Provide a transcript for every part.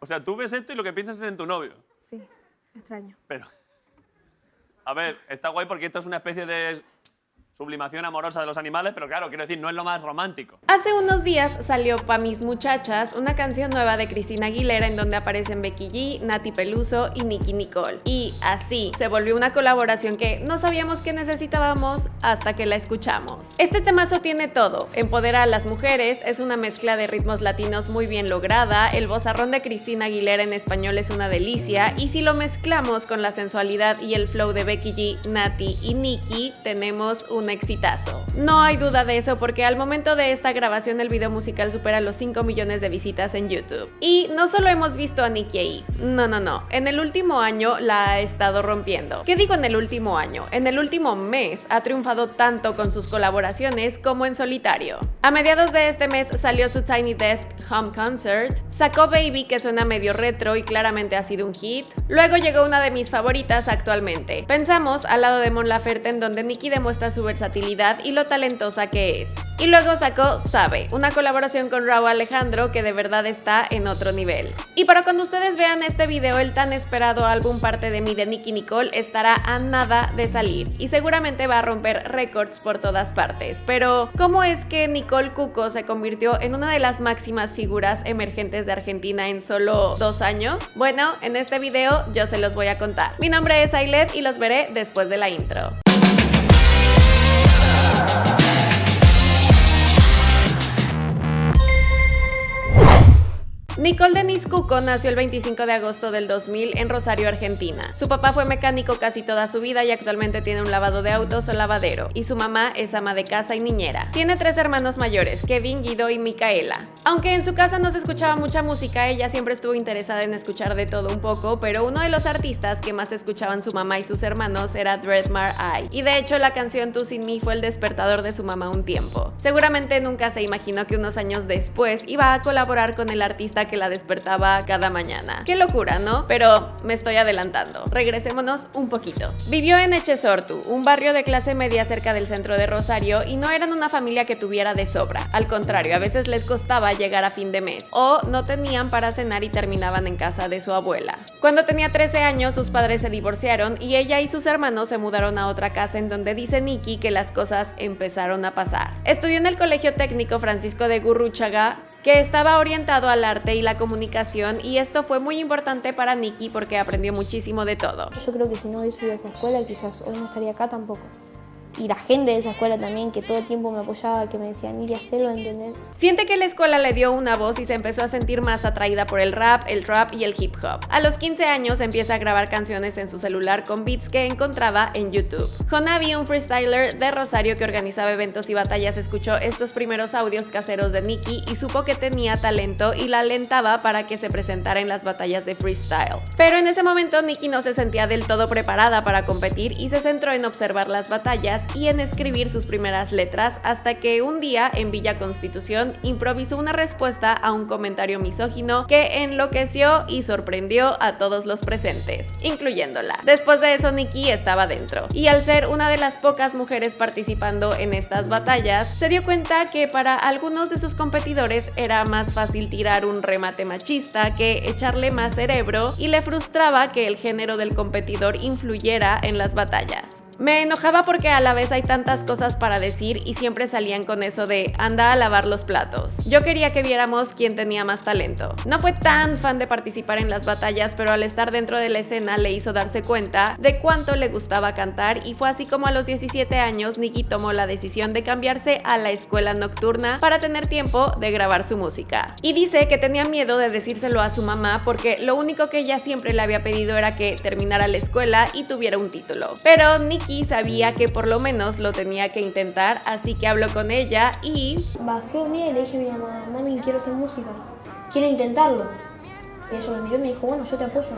O sea, tú ves esto y lo que piensas es en tu novio. Sí, extraño. Pero. A ver, está guay porque esto es una especie de sublimación amorosa de los animales, pero claro, quiero decir, no es lo más romántico. Hace unos días salió Pa' Mis Muchachas, una canción nueva de Cristina Aguilera en donde aparecen Becky G, Nati Peluso y Nicky Nicole. Y así, se volvió una colaboración que no sabíamos que necesitábamos hasta que la escuchamos. Este temazo tiene todo, empodera a las mujeres, es una mezcla de ritmos latinos muy bien lograda, el vozarrón de Cristina Aguilera en español es una delicia, y si lo mezclamos con la sensualidad y el flow de Becky G, Nati y Nicky, tenemos un exitazo. No hay duda de eso porque al momento de esta grabación el video musical supera los 5 millones de visitas en YouTube. Y no solo hemos visto a Nicki ahí, no, no, no, en el último año la ha estado rompiendo. ¿Qué digo en el último año? En el último mes ha triunfado tanto con sus colaboraciones como en solitario. A mediados de este mes salió su Tiny Desk Home Concert, sacó Baby que suena medio retro y claramente ha sido un hit, luego llegó una de mis favoritas actualmente. Pensamos al lado de Mon Laferte en donde Nicki demuestra su versatilidad y lo talentosa que es. Y luego sacó Sabe, una colaboración con Raúl Alejandro que de verdad está en otro nivel. Y para cuando ustedes vean este video, el tan esperado álbum Parte de mí de Nicki Nicole estará a nada de salir y seguramente va a romper récords por todas partes. Pero, ¿cómo es que Nicole Cuco se convirtió en una de las máximas figuras emergentes de Argentina en solo dos años? Bueno, en este video yo se los voy a contar. Mi nombre es Ailet y los veré después de la intro. Bye. Nicole Denise Cuco nació el 25 de agosto del 2000 en Rosario, Argentina. Su papá fue mecánico casi toda su vida y actualmente tiene un lavado de autos o lavadero, y su mamá es ama de casa y niñera. Tiene tres hermanos mayores, Kevin, Guido y Micaela. Aunque en su casa no se escuchaba mucha música, ella siempre estuvo interesada en escuchar de todo un poco, pero uno de los artistas que más escuchaban su mamá y sus hermanos era Dreadmar Eye, y de hecho la canción Tú sin mí fue el despertador de su mamá un tiempo. Seguramente nunca se imaginó que unos años después iba a colaborar con el artista que la despertaba cada mañana. Qué locura, ¿no? Pero me estoy adelantando. Regresémonos un poquito. Vivió en Echesortu, un barrio de clase media cerca del centro de Rosario y no eran una familia que tuviera de sobra. Al contrario, a veces les costaba llegar a fin de mes o no tenían para cenar y terminaban en casa de su abuela. Cuando tenía 13 años, sus padres se divorciaron y ella y sus hermanos se mudaron a otra casa en donde dice Nikki que las cosas empezaron a pasar. Estudió en el Colegio Técnico Francisco de Gurruchaga que estaba orientado al arte y la comunicación y esto fue muy importante para Nikki porque aprendió muchísimo de todo. Yo creo que si no hubiese ido a esa escuela quizás hoy no estaría acá tampoco y la gente de esa escuela también que todo el tiempo me apoyaba, que me decían, ir a hacerlo, ¿entendés? Siente que la escuela le dio una voz y se empezó a sentir más atraída por el rap, el trap y el hip hop. A los 15 años empieza a grabar canciones en su celular con beats que encontraba en YouTube. Jonavi, un freestyler de Rosario que organizaba eventos y batallas, escuchó estos primeros audios caseros de Nicki y supo que tenía talento y la alentaba para que se presentara en las batallas de freestyle. Pero en ese momento Nicki no se sentía del todo preparada para competir y se centró en observar las batallas y en escribir sus primeras letras hasta que un día en Villa Constitución improvisó una respuesta a un comentario misógino que enloqueció y sorprendió a todos los presentes, incluyéndola. Después de eso Nikki estaba dentro y al ser una de las pocas mujeres participando en estas batallas, se dio cuenta que para algunos de sus competidores era más fácil tirar un remate machista que echarle más cerebro y le frustraba que el género del competidor influyera en las batallas. Me enojaba porque a la vez hay tantas cosas para decir y siempre salían con eso de anda a lavar los platos. Yo quería que viéramos quién tenía más talento. No fue tan fan de participar en las batallas, pero al estar dentro de la escena le hizo darse cuenta de cuánto le gustaba cantar y fue así como a los 17 años Nicky tomó la decisión de cambiarse a la escuela nocturna para tener tiempo de grabar su música. Y dice que tenía miedo de decírselo a su mamá porque lo único que ella siempre le había pedido era que terminara la escuela y tuviera un título. Pero Nicky sabía que por lo menos lo tenía que intentar, así que habló con ella y... Bajé un día y le dije a mi mamá, mami, quiero hacer música, quiero intentarlo. Y ella me miró y me dijo, bueno, yo te apoyo.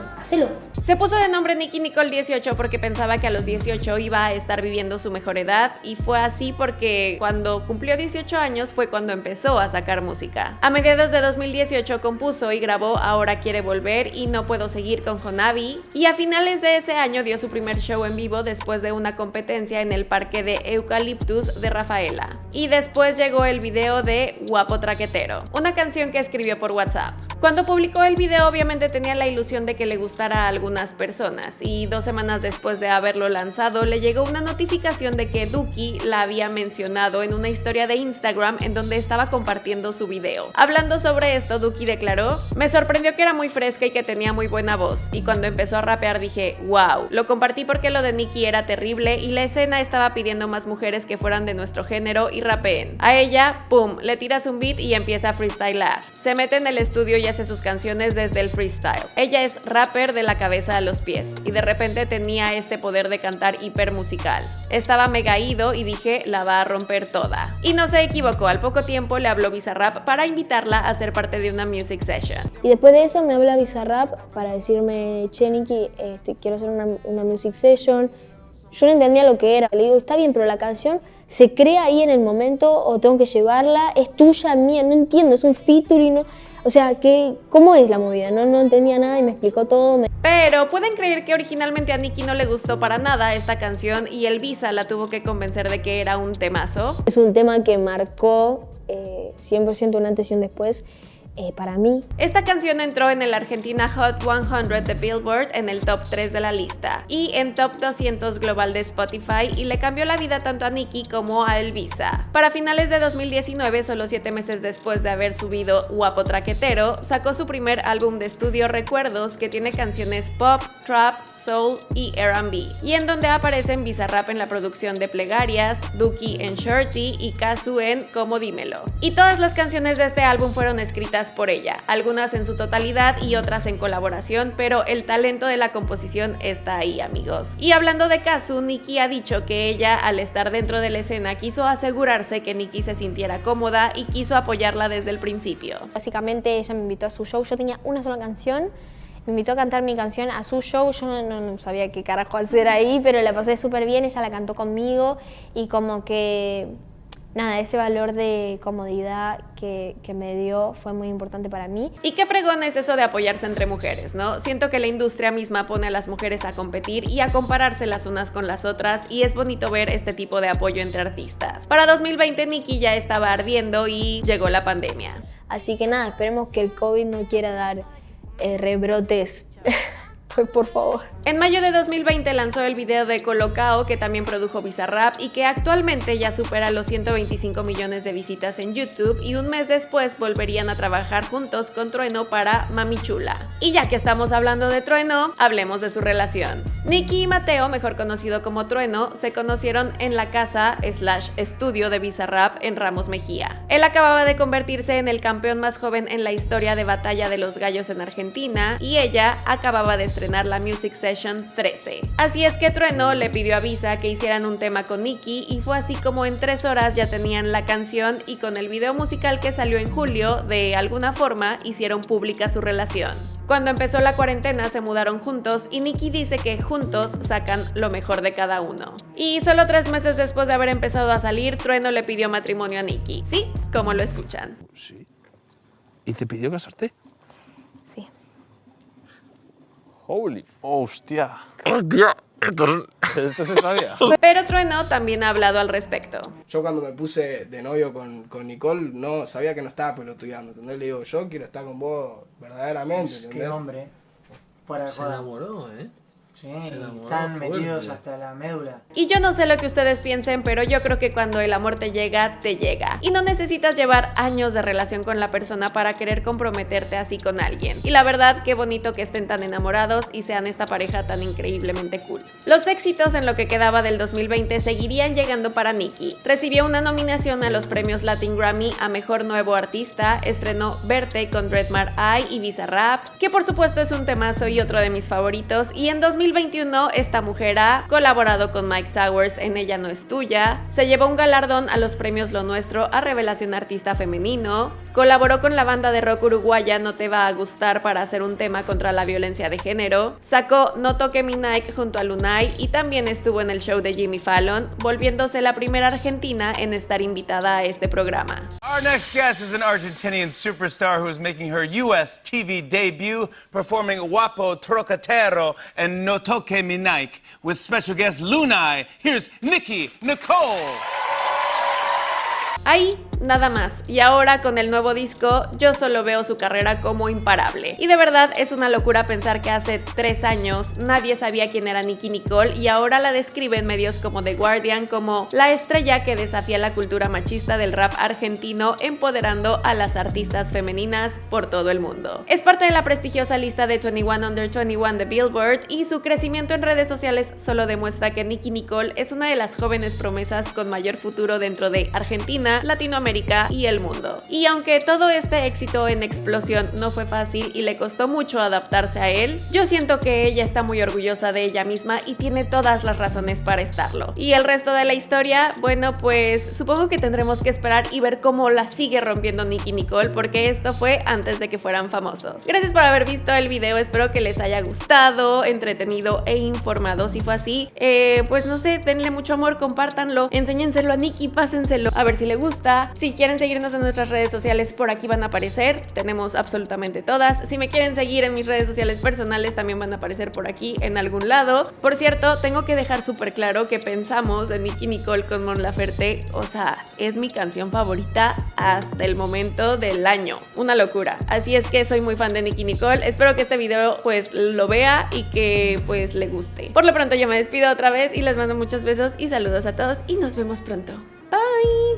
Se puso de nombre Nicky Nicole 18 porque pensaba que a los 18 iba a estar viviendo su mejor edad y fue así porque cuando cumplió 18 años fue cuando empezó a sacar música. A mediados de 2018 compuso y grabó Ahora quiere volver y No puedo seguir con Jonavi y a finales de ese año dio su primer show en vivo después de una competencia en el parque de Eucaliptus de Rafaela. Y después llegó el video de Guapo Traquetero, una canción que escribió por WhatsApp. Cuando publicó el video obviamente tenía la ilusión de que le gustara a algunas personas y dos semanas después de haberlo lanzado le llegó una notificación de que Duki la había mencionado en una historia de Instagram en donde estaba compartiendo su video. Hablando sobre esto, Duki declaró, me sorprendió que era muy fresca y que tenía muy buena voz y cuando empezó a rapear dije, wow, lo compartí porque lo de Nicki era terrible y la escena estaba pidiendo más mujeres que fueran de nuestro género y rapeen. A ella, pum, le tiras un beat y empieza a freestylar. Se mete en el estudio y hace sus canciones desde el freestyle. Ella es rapper de la cabeza a los pies y de repente tenía este poder de cantar hiper musical. Estaba mega ido y dije, la va a romper toda. Y no se equivocó, al poco tiempo le habló Bizarrap para invitarla a ser parte de una music session. Y después de eso me habla Bizarrap para decirme, che Niki, este, quiero hacer una, una music session. Yo no entendía lo que era. Le digo, está bien, pero la canción se crea ahí en el momento o tengo que llevarla, es tuya, mía, no entiendo, es un featuring. O sea, ¿qué, ¿cómo es la movida? No, no entendía nada y me explicó todo. me- Pero pueden creer que originalmente a Nicki no le gustó para nada esta canción y el Visa la tuvo que convencer de que era un temazo. Es un tema que marcó eh, 100% un antes y un después eh, para mí. Esta canción entró en el Argentina Hot 100 de Billboard en el top 3 de la lista y en top 200 global de Spotify y le cambió la vida tanto a Nicki como a Elvisa. Para finales de 2019, solo 7 meses después de haber subido Guapo Traquetero, sacó su primer álbum de estudio Recuerdos que tiene canciones pop, trap, soul y R&B y en donde aparecen Bizarrap en la producción de Plegarias, Duki en Shorty y Kazu en Como Dímelo. Y todas las canciones de este álbum fueron escritas por ella, algunas en su totalidad y otras en colaboración, pero el talento de la composición está ahí, amigos. Y hablando de Kazu, Nicki ha dicho que ella, al estar dentro de la escena, quiso asegurarse que Nicki se sintiera cómoda y quiso apoyarla desde el principio. Básicamente ella me invitó a su show, yo tenía una sola canción, me invitó a cantar mi canción a su show, yo no, no- no sabía qué carajo hacer ahí, pero la pasé súper bien, ella la cantó conmigo y como que, nada, ese valor de comodidad que, que me dio fue muy importante para mí. Y qué fregón es eso de apoyarse entre mujeres, ¿no? Siento que la industria misma pone a las mujeres a competir y a compararse las unas con las otras y es bonito ver este tipo de apoyo entre artistas. Para 2020 Nicki ya estaba ardiendo y llegó la pandemia. Así que nada, esperemos que el COVID no quiera dar eh, rebrotes, pues por favor. En mayo de 2020 lanzó el video de Colocao que también produjo Bizarrap y que actualmente ya supera los 125 millones de visitas en YouTube y un mes después volverían a trabajar juntos con Trueno para Mami Chula. Y ya que estamos hablando de Trueno, hablemos de su relación. Nicky y Mateo, mejor conocido como Trueno, se conocieron en la casa slash estudio de Bizarrap en Ramos Mejía. Él acababa de convertirse en el campeón más joven en la historia de batalla de los gallos en Argentina y ella acababa de estrenar la Music Session 13. Así es que Trueno le pidió a Visa que hicieran un tema con Nicky y fue así como en tres horas ya tenían la canción y con el video musical que salió en julio, de alguna forma hicieron pública su relación. Cuando empezó la cuarentena se mudaron juntos y Nicky dice que juntos sacan lo mejor de cada uno. Y solo tres meses después de haber empezado a salir, Trueno le pidió matrimonio a Nicky. Sí, como lo escuchan. Sí. ¿Y te pidió casarte? Sí. Holy Hostia. Hostia, ¿Esto se sabía? Pero Trueno también ha hablado al respecto. Yo cuando me puse de novio con, con Nicole, no sabía que no estaba pelotudeando, ¿entendés? Le digo, yo quiero estar con vos verdaderamente, Qué ¿entendés? hombre. Fuera de se enamoró, ¿eh? Sí, enamoró están fuerte. metidos hasta la médula. Y yo no sé lo que ustedes piensen, pero yo creo que cuando el amor te llega, te llega. Y no necesitas llevar años de relación con la persona para querer comprometerte así con alguien. Y la verdad, qué bonito que estén tan enamorados y sean esta pareja tan increíblemente cool. Los éxitos en lo que quedaba del 2020 seguirían llegando para Nicki. Recibió una nominación a los premios Latin Grammy a Mejor Nuevo Artista, estrenó Verte con Redmar Eye y Bizarrap, que por supuesto es un temazo y otro de mis favoritos, y en 2021 esta mujer ha colaborado con Mike Towers en Ella no es tuya, se llevó un galardón a los premios Lo Nuestro a Revelación Artista Femenino, colaboró con la banda de rock uruguaya No Te Va a Gustar para hacer un tema contra la violencia de género, sacó No Toque Mi Nike junto a Lunay y también estuvo en el show de Jimmy Fallon, volviéndose la primera argentina en estar invitada a este programa. Our next guest is an Argentinian superstar who is making her U.S. TV debut performing Guapo Trocatero and No Toque Mi Nike with special guest Lunay. Here's Nikki Nicole. Ahí nada más. Y ahora con el nuevo disco, yo solo veo su carrera como imparable. Y de verdad es una locura pensar que hace tres años nadie sabía quién era Nicki Nicole y ahora la describe en medios como The Guardian como la estrella que desafía la cultura machista del rap argentino, empoderando a las artistas femeninas por todo el mundo. Es parte de la prestigiosa lista de 21 Under 21 de Billboard y su crecimiento en redes sociales solo demuestra que Nicki Nicole es una de las jóvenes promesas con mayor futuro dentro de Argentina, Latinoamérica y el mundo. Y aunque todo este éxito en explosión no fue fácil y le costó mucho adaptarse a él, yo siento que ella está muy orgullosa de ella misma y tiene todas las razones para estarlo. Y el resto de la historia, bueno, pues supongo que tendremos que esperar y ver cómo la sigue rompiendo Nicki Nicole porque esto fue antes de que fueran famosos. Gracias por haber visto el video, espero que les haya gustado, entretenido e informado. Si fue así, eh, pues no sé, denle mucho amor, compártanlo, enséñenselo a Nicki, pásenselo a ver si le gusta. Si quieren seguirnos en nuestras redes sociales, por aquí van a aparecer, tenemos absolutamente todas. Si me quieren seguir en mis redes sociales personales, también van a aparecer por aquí en algún lado. Por cierto, tengo que dejar súper claro que pensamos en Nicki Nicole con Mon Laferte, o sea, es mi canción favorita hasta el momento del año. Una locura. Así es que soy muy fan de Nicki Nicole. Espero que este video pues lo vea y que pues le guste. Por lo pronto yo me despido otra vez y les mando muchos besos y saludos a todos y nos vemos pronto. Bye.